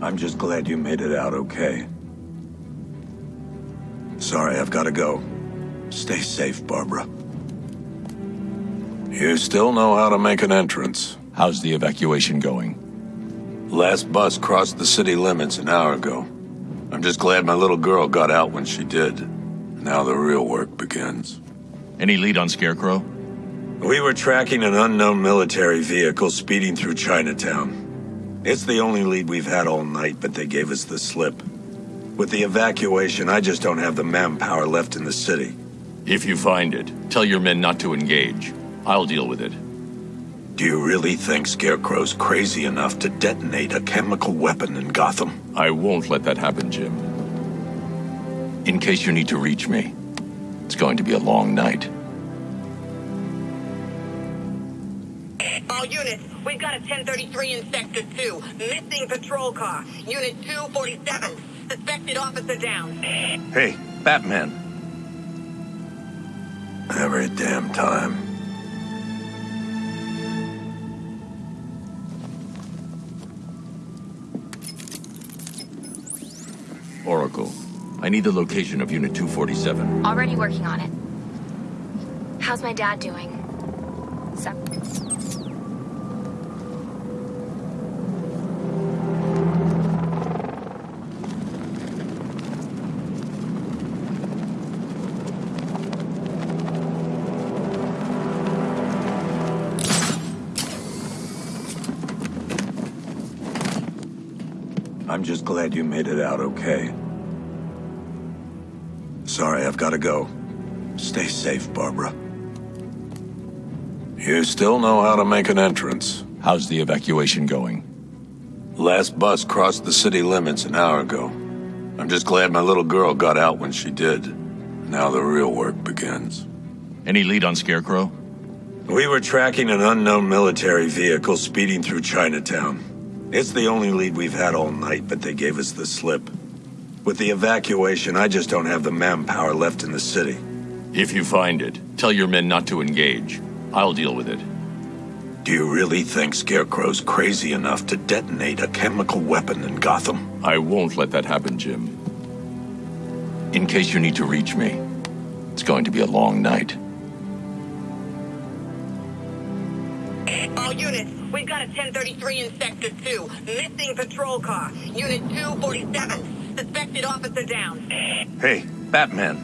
I'm just glad you made it out okay. Sorry, I've got to go. Stay safe, Barbara. You still know how to make an entrance. How's the evacuation going? Last bus crossed the city limits an hour ago. I'm just glad my little girl got out when she did. Now the real work begins. Any lead on Scarecrow? We were tracking an unknown military vehicle speeding through Chinatown. It's the only lead we've had all night, but they gave us the slip. With the evacuation, I just don't have the manpower left in the city. If you find it, tell your men not to engage. I'll deal with it. Do you really think Scarecrow's crazy enough to detonate a chemical weapon in Gotham? I won't let that happen, Jim. In case you need to reach me, it's going to be a long night. All units, we've got a 1033 in Sector 2. Missing patrol car. Unit 247. Suspected officer down. Hey, Batman. Every damn time. Oracle, I need the location of Unit 247. Already working on it. How's my dad doing? So I'm just glad you made it out okay. Sorry, I've got to go. Stay safe, Barbara. You still know how to make an entrance. How's the evacuation going? Last bus crossed the city limits an hour ago. I'm just glad my little girl got out when she did. Now the real work begins. Any lead on Scarecrow? We were tracking an unknown military vehicle speeding through Chinatown. It's the only lead we've had all night, but they gave us the slip. With the evacuation, I just don't have the manpower left in the city. If you find it, tell your men not to engage. I'll deal with it. Do you really think Scarecrow's crazy enough to detonate a chemical weapon in Gotham? I won't let that happen, Jim. In case you need to reach me, it's going to be a long night. We've got a 1033 in Sector 2. Missing patrol car. Unit 247. Suspected officer down. Hey, Batman.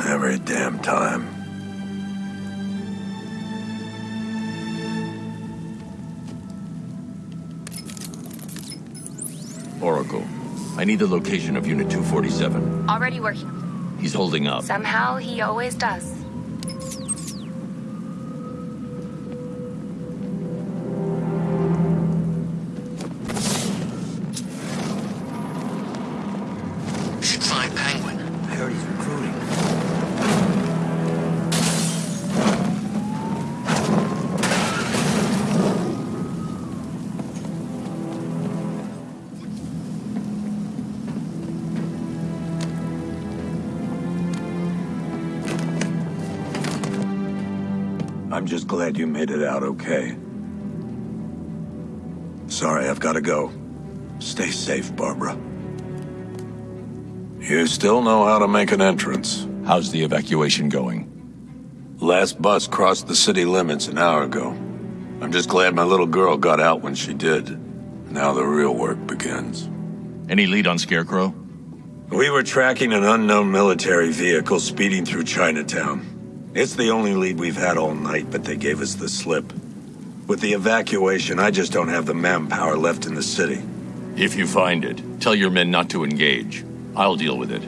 Every damn time. Oracle, I need the location of Unit 247. already working. He's holding up. Somehow he always does. I'm just glad you made it out okay. Sorry, I've got to go. Stay safe, Barbara. You still know how to make an entrance. How's the evacuation going? Last bus crossed the city limits an hour ago. I'm just glad my little girl got out when she did. Now the real work begins. Any lead on Scarecrow? We were tracking an unknown military vehicle speeding through Chinatown. It's the only lead we've had all night, but they gave us the slip. With the evacuation, I just don't have the manpower left in the city. If you find it, tell your men not to engage. I'll deal with it.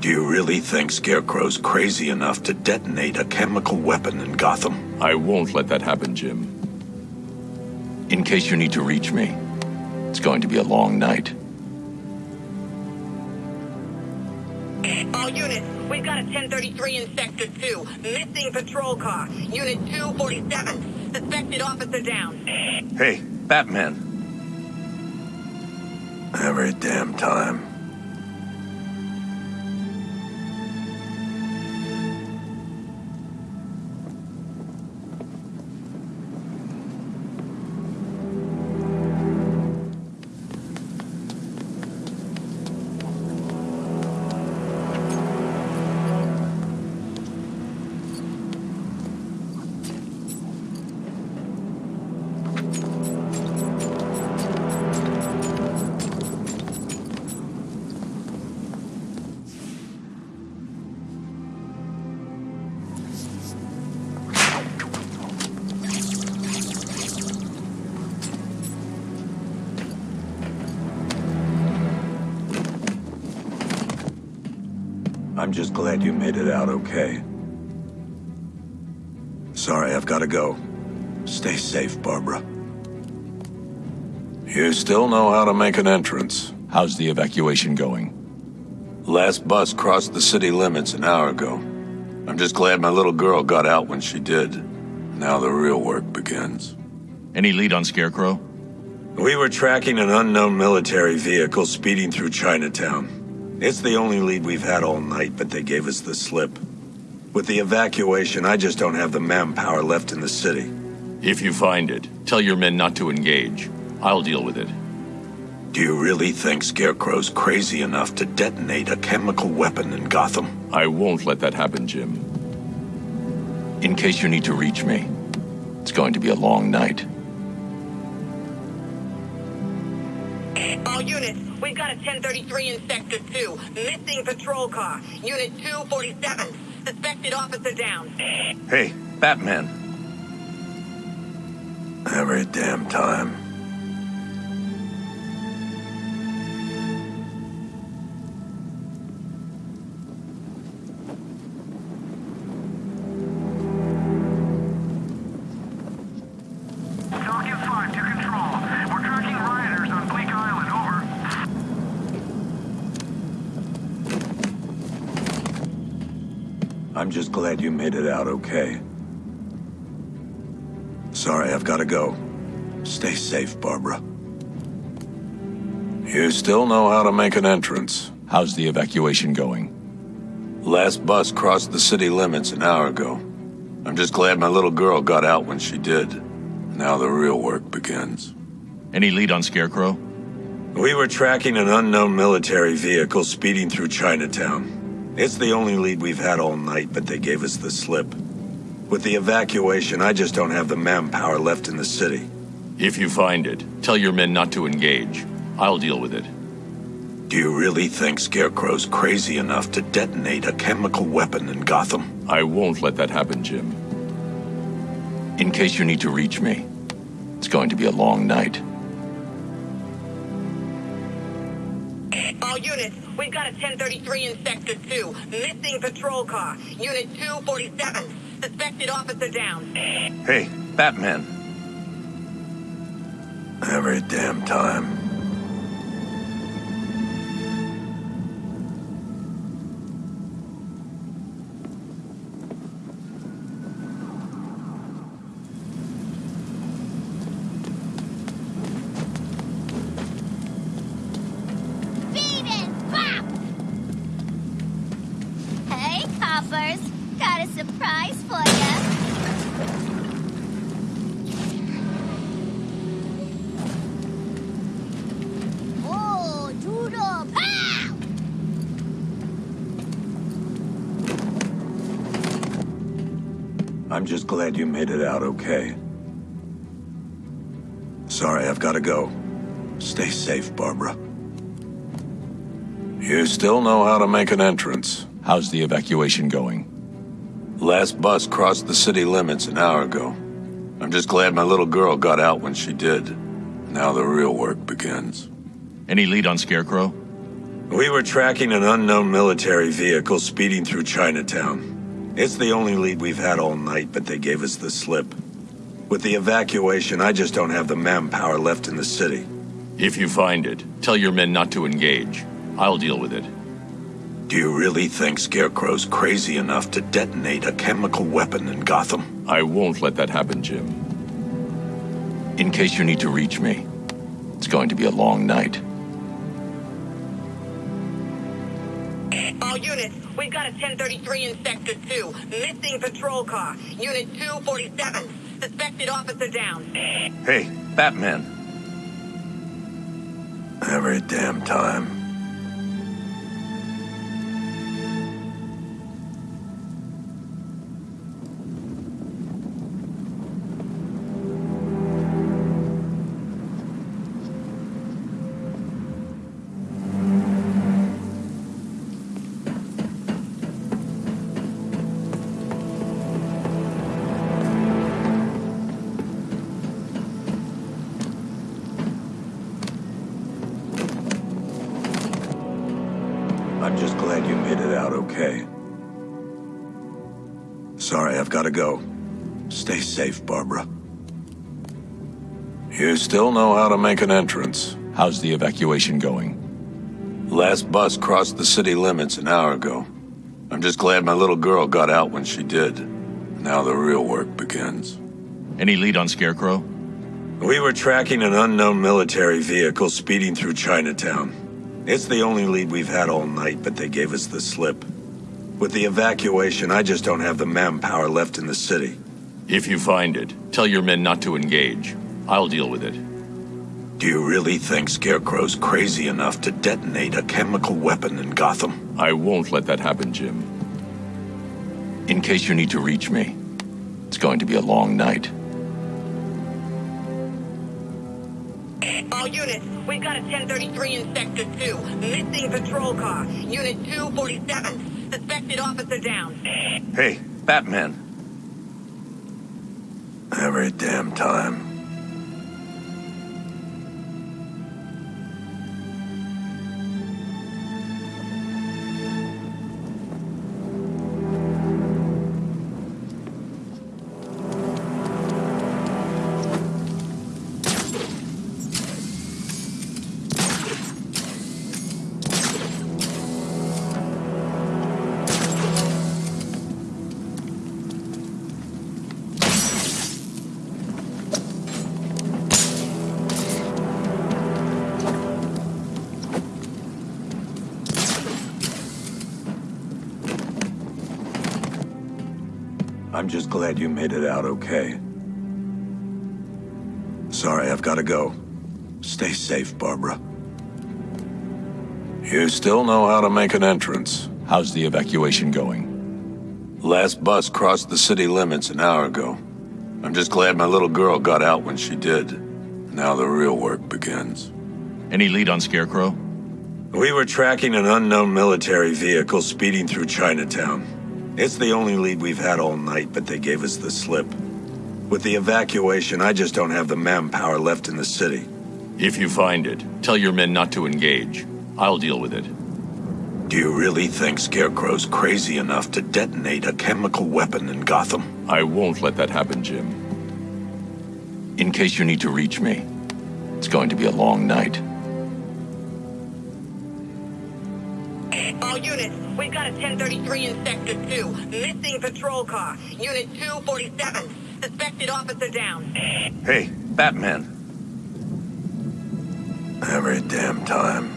Do you really think Scarecrow's crazy enough to detonate a chemical weapon in Gotham? I won't let that happen, Jim. In case you need to reach me, it's going to be a long night. We've got a 1033 in Sector 2. Missing patrol car. Unit 247. Suspected officer down. Hey, Batman. Every damn time. I'm just glad you made it out okay. Sorry, I've got to go. Stay safe, Barbara. You still know how to make an entrance. How's the evacuation going? Last bus crossed the city limits an hour ago. I'm just glad my little girl got out when she did. Now the real work begins. Any lead on Scarecrow? We were tracking an unknown military vehicle speeding through Chinatown. It's the only lead we've had all night, but they gave us the slip. With the evacuation, I just don't have the manpower left in the city. If you find it, tell your men not to engage. I'll deal with it. Do you really think Scarecrow's crazy enough to detonate a chemical weapon in Gotham? I won't let that happen, Jim. In case you need to reach me, it's going to be a long night. All units, we've got a 1033 in Sector 2. Missing patrol car. Unit 247. Suspected officer down. Hey, Batman. Every damn time. I'm just glad you made it out okay. Sorry, I've got to go. Stay safe, Barbara. You still know how to make an entrance. How's the evacuation going? Last bus crossed the city limits an hour ago. I'm just glad my little girl got out when she did. Now the real work begins. Any lead on Scarecrow? We were tracking an unknown military vehicle speeding through Chinatown. It's the only lead we've had all night, but they gave us the slip. With the evacuation, I just don't have the manpower left in the city. If you find it, tell your men not to engage. I'll deal with it. Do you really think Scarecrow's crazy enough to detonate a chemical weapon in Gotham? I won't let that happen, Jim. In case you need to reach me, it's going to be a long night. All units, we've got a 1033 in Sector 2. Missing patrol car. Unit 247. Suspected officer down. Hey, Batman. Every damn time. Surprise for ya. Oh, doodle pow! I'm just glad you made it out okay. Sorry, I've got to go. Stay safe, Barbara. You still know how to make an entrance. How's the evacuation going? Last bus crossed the city limits an hour ago. I'm just glad my little girl got out when she did. Now the real work begins. Any lead on Scarecrow? We were tracking an unknown military vehicle speeding through Chinatown. It's the only lead we've had all night, but they gave us the slip. With the evacuation, I just don't have the manpower left in the city. If you find it, tell your men not to engage. I'll deal with it. Do you really think Scarecrow's crazy enough to detonate a chemical weapon in Gotham? I won't let that happen, Jim. In case you need to reach me, it's going to be a long night. All units, we've got a 1033 in Sector 2. Missing patrol car. Unit 247. Suspected officer down. Hey, Batman. Every damn time. Gotta go. Stay safe, Barbara. You still know how to make an entrance. How's the evacuation going? Last bus crossed the city limits an hour ago. I'm just glad my little girl got out when she did. Now the real work begins. Any lead on Scarecrow? We were tracking an unknown military vehicle speeding through Chinatown. It's the only lead we've had all night, but they gave us the slip. With the evacuation, I just don't have the manpower left in the city. If you find it, tell your men not to engage. I'll deal with it. Do you really think Scarecrow's crazy enough to detonate a chemical weapon in Gotham? I won't let that happen, Jim. In case you need to reach me, it's going to be a long night. All units, we've got a 1033 in Sector 2. Missing patrol car. Unit 247. Suspected officer down. Hey, Batman. Every damn time. I'm just glad you made it out okay. Sorry, I've gotta go. Stay safe, Barbara. You still know how to make an entrance. How's the evacuation going? Last bus crossed the city limits an hour ago. I'm just glad my little girl got out when she did. Now the real work begins. Any lead on Scarecrow? We were tracking an unknown military vehicle speeding through Chinatown. It's the only lead we've had all night, but they gave us the slip. With the evacuation, I just don't have the manpower left in the city. If you find it, tell your men not to engage. I'll deal with it. Do you really think Scarecrow's crazy enough to detonate a chemical weapon in Gotham? I won't let that happen, Jim. In case you need to reach me, it's going to be a long night. All units, we've got a 1033 in Sector 2. Missing patrol car. Unit 247. Suspected officer down. Hey, Batman. Every damn time.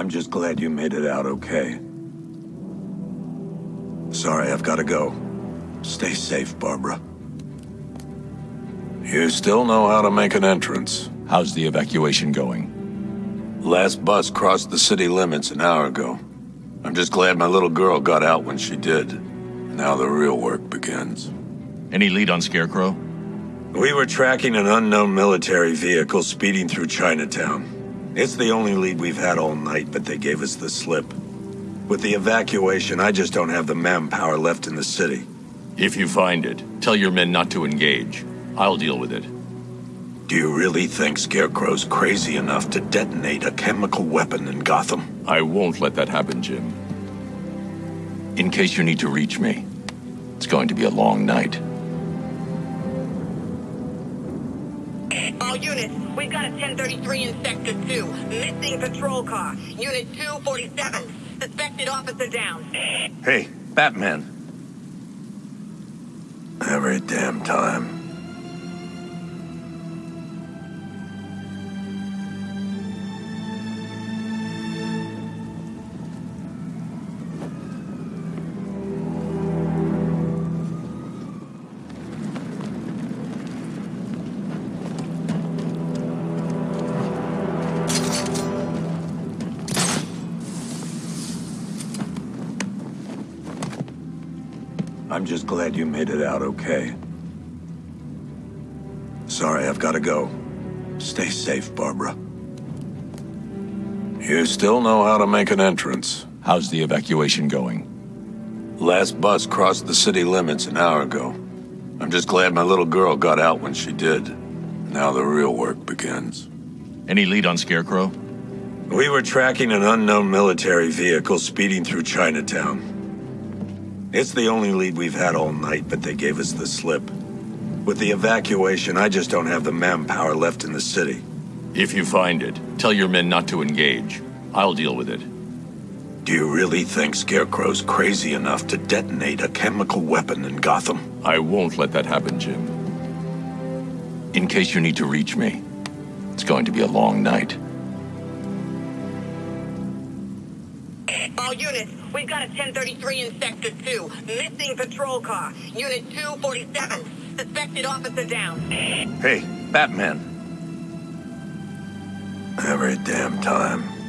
I'm just glad you made it out okay. Sorry, I've gotta go. Stay safe, Barbara. You still know how to make an entrance. How's the evacuation going? Last bus crossed the city limits an hour ago. I'm just glad my little girl got out when she did. Now the real work begins. Any lead on Scarecrow? We were tracking an unknown military vehicle speeding through Chinatown. It's the only lead we've had all night, but they gave us the slip. With the evacuation, I just don't have the manpower left in the city. If you find it, tell your men not to engage. I'll deal with it. Do you really think Scarecrow's crazy enough to detonate a chemical weapon in Gotham? I won't let that happen, Jim. In case you need to reach me, it's going to be a long night. All units, we've got a 1033 in Sector 2. Missing patrol car. Unit 247. Suspected officer down. Hey, Batman. Every damn time. I'm just glad you made it out okay. Sorry, I've got to go. Stay safe, Barbara. You still know how to make an entrance. How's the evacuation going? Last bus crossed the city limits an hour ago. I'm just glad my little girl got out when she did. Now the real work begins. Any lead on Scarecrow? We were tracking an unknown military vehicle speeding through Chinatown. It's the only lead we've had all night, but they gave us the slip. With the evacuation, I just don't have the manpower left in the city. If you find it, tell your men not to engage. I'll deal with it. Do you really think Scarecrow's crazy enough to detonate a chemical weapon in Gotham? I won't let that happen, Jim. In case you need to reach me, it's going to be a long night. All units, we've got a 1033 in Sector 2. Missing patrol car. Unit 247. Suspected officer down. Hey, Batman. Every damn time.